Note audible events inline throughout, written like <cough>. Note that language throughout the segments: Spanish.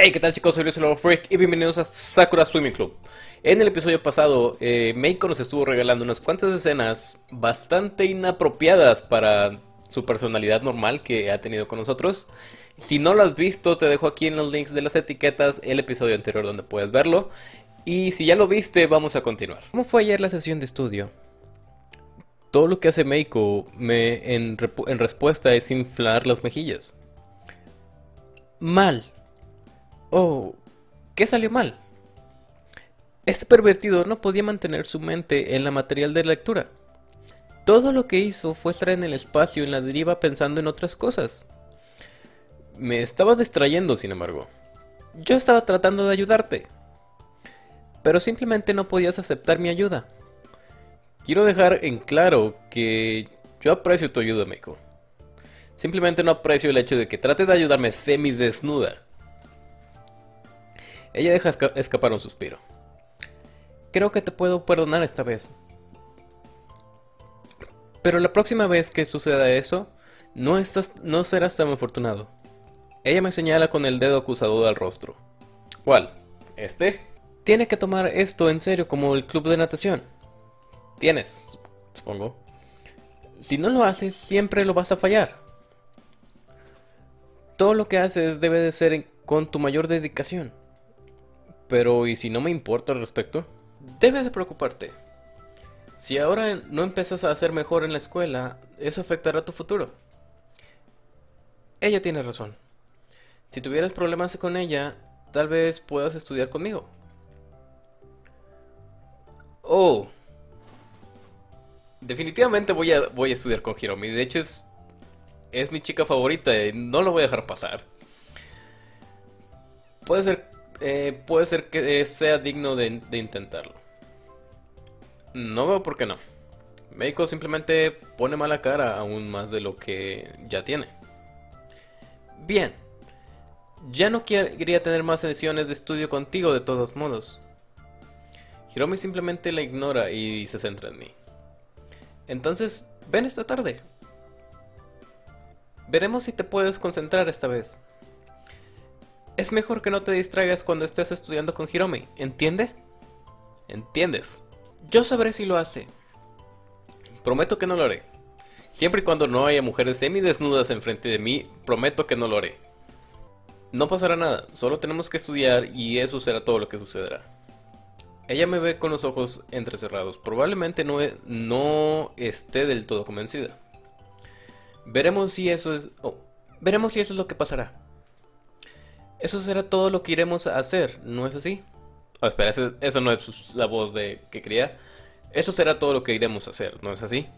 Hey, ¿qué tal chicos? Soy Luis el Freak y bienvenidos a Sakura Swimming Club. En el episodio pasado, eh, Meiko nos estuvo regalando unas cuantas escenas bastante inapropiadas para su personalidad normal que ha tenido con nosotros. Si no lo has visto, te dejo aquí en los links de las etiquetas el episodio anterior donde puedes verlo. Y si ya lo viste, vamos a continuar. ¿Cómo fue ayer la sesión de estudio? Todo lo que hace Meiko me, en, en respuesta es inflar las mejillas. Mal. Oh, ¿qué salió mal? Este pervertido no podía mantener su mente en la material de lectura. Todo lo que hizo fue estar en el espacio en la deriva pensando en otras cosas. Me estaba distrayendo, sin embargo. Yo estaba tratando de ayudarte. Pero simplemente no podías aceptar mi ayuda. Quiero dejar en claro que yo aprecio tu ayuda, Meiko. Simplemente no aprecio el hecho de que trates de ayudarme semidesnuda. Ella deja escapar un suspiro. Creo que te puedo perdonar esta vez. Pero la próxima vez que suceda eso, no, estás, no serás tan afortunado. Ella me señala con el dedo acusador al rostro. ¿Cuál? ¿Este? Tiene que tomar esto en serio como el club de natación. Tienes, supongo. Si no lo haces, siempre lo vas a fallar. Todo lo que haces debe de ser con tu mayor dedicación. Pero ¿y si no me importa al respecto? Debes de preocuparte. Si ahora no empiezas a hacer mejor en la escuela, eso afectará tu futuro. Ella tiene razón. Si tuvieras problemas con ella, tal vez puedas estudiar conmigo. Oh. Definitivamente voy a, voy a estudiar con Hiromi. De hecho, es, es mi chica favorita y no lo voy a dejar pasar. Puede ser eh, puede ser que sea digno de, intentarlo. No veo por qué no. Meiko simplemente pone mala cara aún más de lo que ya tiene. Bien. Ya no quería tener más sesiones de estudio contigo de todos modos. Hiromi simplemente la ignora y se centra en mí. Entonces, ven esta tarde. Veremos si te puedes concentrar esta vez. Es mejor que no te distraigas cuando estés estudiando con Hiromi, ¿entiende? ¿Entiendes? Yo sabré si lo hace. Prometo que no lo haré. Siempre y cuando no haya mujeres semidesnudas enfrente de mí, prometo que no lo haré. No pasará nada, solo tenemos que estudiar y eso será todo lo que sucederá. Ella me ve con los ojos entrecerrados, probablemente no, no esté del todo convencida. Veremos si eso es... Oh, veremos si eso es lo que pasará. Eso será todo lo que iremos a hacer, ¿no es así? Oh, espera, eso no es la voz de que quería. Eso será todo lo que iremos a hacer, ¿no es así?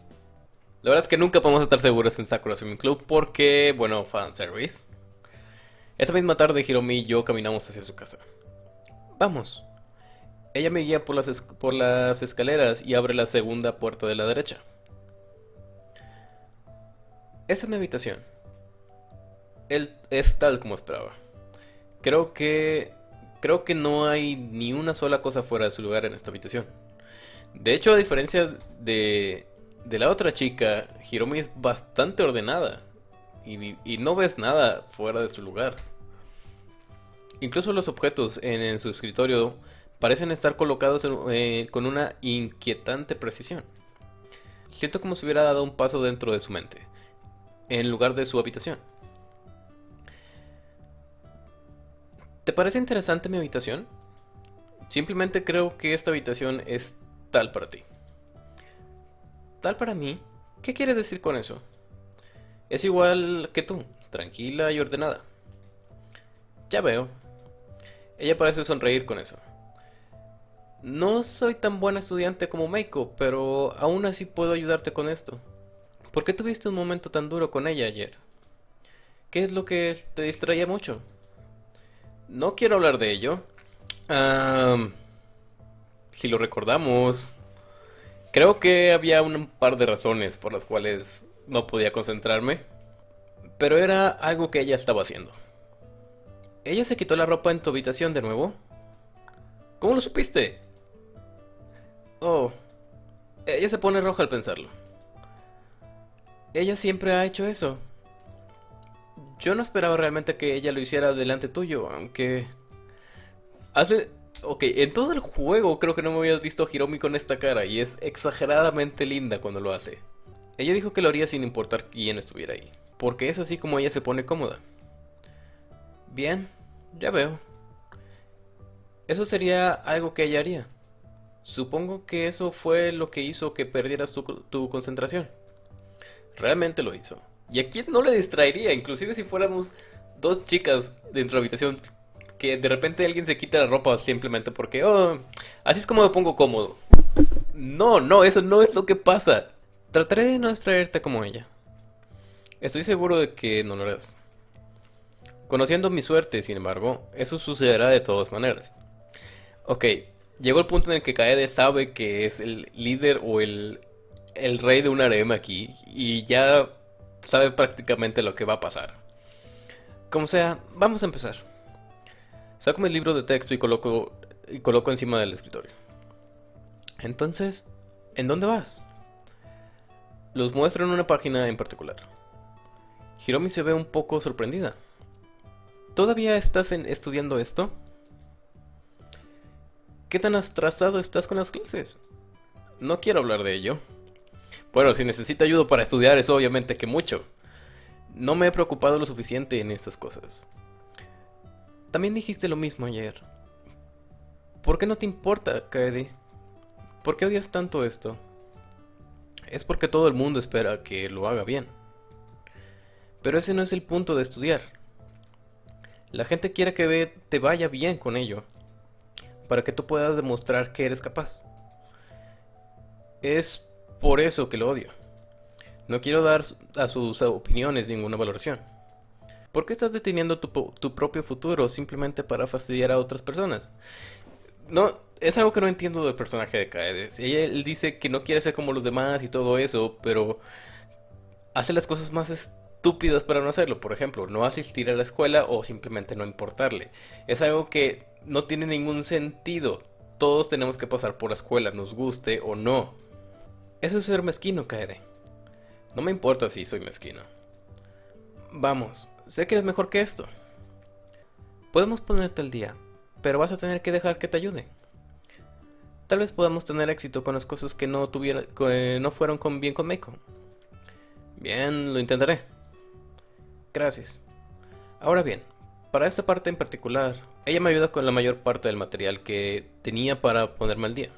La verdad es que nunca podemos estar seguros en Sakura Swimming Club porque, bueno, fanservice. Esa misma tarde Hiromi y yo caminamos hacia su casa. Vamos. Ella me guía por las, por las escaleras y abre la segunda puerta de la derecha. Esta es mi habitación. Él es tal como esperaba. Creo que creo que no hay ni una sola cosa fuera de su lugar en esta habitación. De hecho, a diferencia de, de la otra chica, Hiromi es bastante ordenada y, no ves nada fuera de su lugar. Incluso los objetos en, su escritorio parecen estar colocados eh, con una inquietante precisión. Siento como si hubiera dado un paso dentro de su mente, en lugar de su habitación. ¿Te parece interesante mi habitación? Simplemente creo que esta habitación es tal para ti. ¿Tal para mí? ¿Qué quiere decir con eso? Es igual que tú, tranquila y ordenada. Ya veo. Ella parece sonreír con eso. No soy tan buena estudiante como Meiko, pero aún así puedo ayudarte con esto. ¿Por qué tuviste un momento tan duro con ella ayer? ¿Qué es lo que te distraía mucho? No quiero hablar de ello. si lo recordamos, creo que había un par de razones por las cuales no podía concentrarme. Pero era algo que ella estaba haciendo. ¿Ella se quitó la ropa en tu habitación de nuevo? ¿Cómo lo supiste? Oh, ella se pone roja al pensarlo. Ella siempre ha hecho eso. Yo no esperaba realmente que ella lo hiciera delante tuyo, aunque... Hace... Ok, en todo el juego creo que no me habías visto a Hiromi con esta cara y es exageradamente linda cuando lo hace. Ella dijo que lo haría sin importar quién estuviera ahí, porque es así como ella se pone cómoda. Bien, ya veo. Eso sería algo que ella haría. Supongo que eso fue lo que hizo que perdieras tu concentración. Realmente lo hizo. ¿Y a quién no le distraería? Inclusive si fuéramos dos chicas dentro de la habitación que de repente alguien se quita la ropa simplemente porque, oh, así es como me pongo cómodo. No, no, eso no es lo que pasa. Trataré de no distraerte como ella. Estoy seguro de que no lo harás. Conociendo mi suerte, sin embargo, eso sucederá de todas maneras. Ok, llegó el punto en el que Kaede sabe que es el líder o el, el rey de un harem aquí y ya sabe prácticamente lo que va a pasar. Como sea, vamos a empezar. Saco mi libro de texto y coloco, y coloco encima del escritorio. Entonces, ¿en dónde vas? Los muestro en una página en particular. Hiromi se ve un poco sorprendida. ¿Todavía estás estudiando esto? ¿Qué tan atrasado estás con las clases? No quiero hablar de ello. Bueno, si necesita ayuda para estudiar es obviamente que mucho. No me he preocupado lo suficiente en estas cosas. También dijiste lo mismo ayer. ¿Por qué no te importa, Kaede? ¿Por qué odias tanto esto? Es porque todo el mundo espera que lo haga bien. Pero ese no es el punto de estudiar. La gente quiere que te vaya bien con ello, para que tú puedas demostrar que eres capaz. Es por eso que lo odio. No quiero dar a sus opiniones ninguna valoración. ¿Por qué estás deteniendo tu, propio futuro simplemente para fastidiar a otras personas? No, es algo que no entiendo del personaje de Kaede. Él dice que no quiere ser como los demás y todo eso, pero hace las cosas más estúpidas para no hacerlo. Por ejemplo, no asistir a la escuela o simplemente no importarle. Es algo que no tiene ningún sentido. Todos tenemos que pasar por la escuela, nos guste o no. Eso es ser mezquino, Kaede. No me importa si soy mezquino. Vamos, sé que eres mejor que esto. Podemos ponerte al día, pero vas a tener que dejar que te ayude. Tal vez podamos tener éxito con las cosas que no, tuviera, que no fueron bien con Meiko. Bien, lo intentaré. Gracias. Ahora bien, para esta parte en particular, ella me ayuda con la mayor parte del material que tenía para ponerme al día.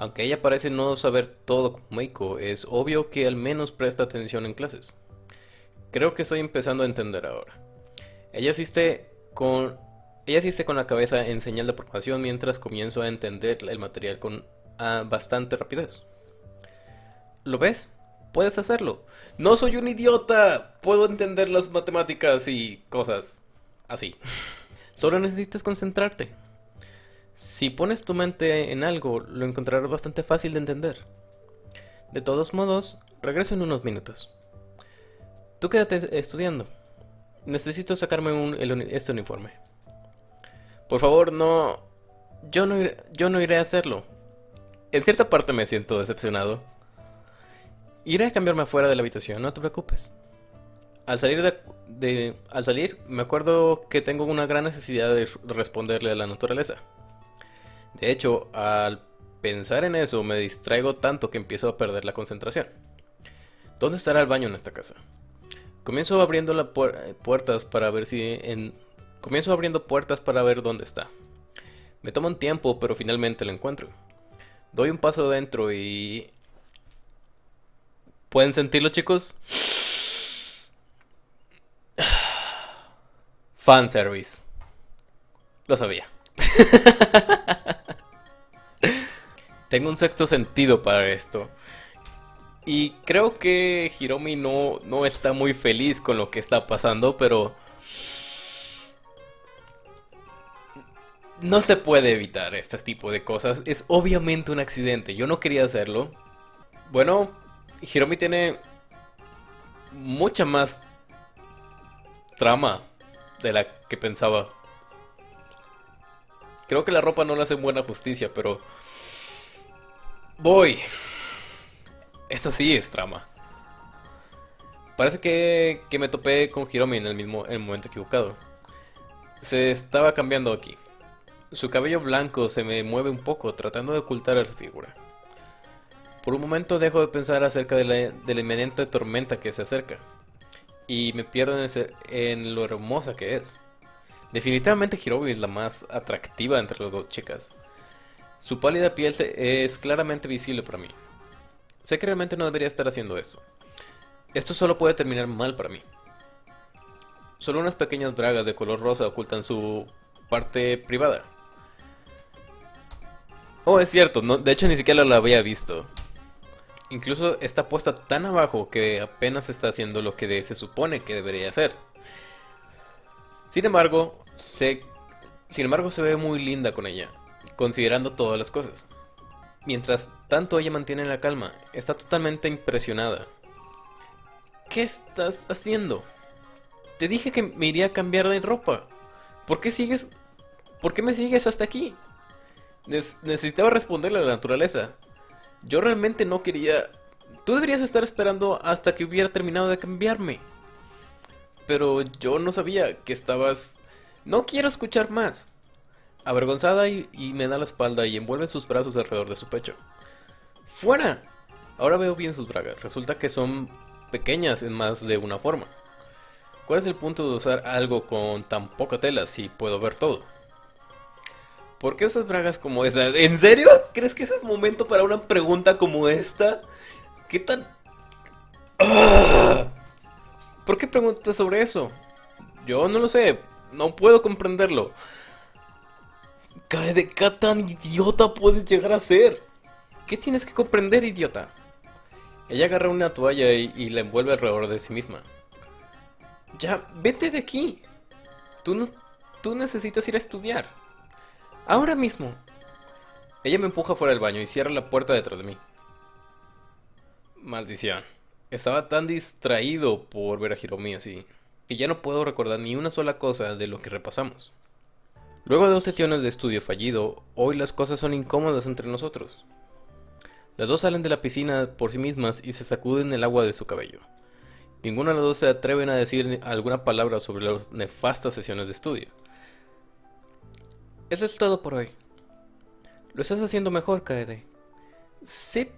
Aunque ella parece no saber todo como Meiko, es obvio que al menos presta atención en clases. Creo que estoy empezando a entender ahora. Ella asiste con ella asiste con la cabeza en señal de aprobación mientras comienzo a entender el material con bastante rapidez. ¿Lo ves? Puedes hacerlo. No soy un idiota. Puedo entender las matemáticas y cosas así. <laughs> Solo necesitas concentrarte. Si pones tu mente en algo, lo encontrarás bastante fácil de entender. De todos modos, regreso en unos minutos. Tú quédate estudiando. Necesito sacarme un, este uniforme. Por favor, no... Yo no, iré, yo no iré a hacerlo. En cierta parte me siento decepcionado. Iré a cambiarme afuera de la habitación, no te preocupes. Al salir de, al salir, me acuerdo que tengo una gran necesidad de responderle a la naturaleza. De hecho, al pensar en eso me distraigo tanto que empiezo a perder la concentración. ¿Dónde estará el baño en esta casa? Comienzo abriendo las puertas para ver si en... Comienzo abriendo puertas para ver dónde está. Me toma un tiempo, pero finalmente lo encuentro. Doy un paso dentro y... ¿Pueden sentirlo, chicos? Fanservice. Lo sabía. <laughs> Tengo un sexto sentido para esto. Y creo que Hiromi no, no está muy feliz con lo que está pasando, pero... No se puede evitar este tipo de cosas. Es obviamente un accidente. Yo no quería hacerlo. Bueno, Hiromi tiene mucha más trama de la que pensaba. Creo que la ropa no le hace buena justicia, pero Voy. Esto sí es trama. Parece que, que me topé con Hiromi en el mismo el momento equivocado. Se estaba cambiando aquí. Su cabello blanco se me mueve un poco, tratando de ocultar a su figura. Por un momento dejo de pensar acerca de la, de la inminente tormenta que se acerca. Y me pierdo en, en lo hermosa que es. Definitivamente Hiromi es la más atractiva entre las dos chicas. Su pálida piel es claramente visible para mí. Sé que realmente no debería estar haciendo esto. Esto solo puede terminar mal para mí. Solo unas pequeñas bragas de color rosa ocultan su parte privada. Oh, es cierto, no, de hecho ni siquiera la había visto. Incluso está puesta tan abajo que apenas está haciendo lo que se supone que debería hacer. Sin embargo, se, sin embargo se ve muy linda con ella, considerando todas las cosas. Mientras tanto ella mantiene la calma, está totalmente impresionada. ¿Qué estás haciendo? Te dije que me iría a cambiar de ropa. ¿Por qué sigues? ¿Por qué me sigues hasta aquí? Necesitaba responderle a la naturaleza. Yo realmente no quería... Tú deberías estar esperando hasta que hubiera terminado de cambiarme. Pero yo no sabía que estabas... No quiero escuchar más. Avergonzada y, me da la espalda y envuelve sus brazos alrededor de su pecho. ¡Fuera! Ahora veo bien sus bragas. Resulta que son pequeñas en más de una forma. ¿Cuál es el punto de usar algo con tan poca tela si puedo ver todo? ¿Por qué usas bragas como esa? ¿En serio? ¿Crees que ese es momento para una pregunta como esta? ¿Qué tan... ¡Ah! ¿Por qué preguntas sobre eso? Yo no lo sé, no puedo comprenderlo. ¿Qué, qué tan idiota puedes llegar a ser? ¿Qué tienes que comprender, idiota? Ella agarra una toalla y, la envuelve alrededor de sí misma. Ya, vete de aquí. Tú tú necesitas ir a estudiar. Ahora mismo. Ella me empuja fuera del baño y cierra la puerta detrás de mí. Maldición. Estaba tan distraído por ver a Hiromi así, que ya no puedo recordar ni una sola cosa de lo que repasamos. Luego de dos sesiones de estudio fallido, hoy las cosas son incómodas entre nosotros. Las dos salen de la piscina por sí mismas y se sacuden el agua de su cabello. Ninguna de las dos se atreven a decir alguna palabra sobre las nefastas sesiones de estudio. Eso es todo por hoy. Lo estás haciendo mejor, Kaede. Sí.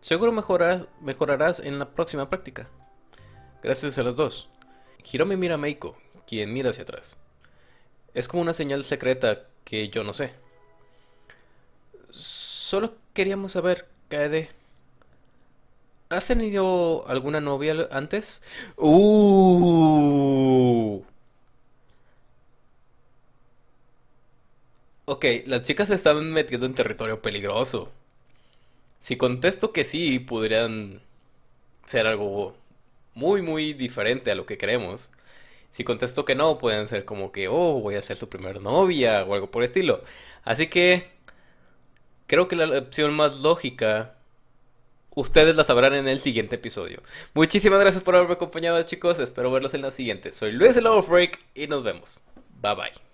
Seguro mejorarás, en la próxima práctica. Gracias a los dos. Hiromi mira a Meiko, quien mira hacia atrás. Es como una señal secreta que yo no sé. Solo queríamos saber, Kaede. ¿Has tenido alguna novia antes? Uh. Ok, las chicas se están metiendo en territorio peligroso. Si contesto que sí, podrían ser algo muy, muy diferente a lo que queremos. Si contesto que no, pueden ser como que, oh, voy a ser su primer novia o algo por el estilo. Así que creo que la opción más lógica, ustedes la sabrán en el siguiente episodio. Muchísimas gracias por haberme acompañado, chicos. Espero verlos en la siguiente. Soy Luis el Freak y nos vemos. Bye bye.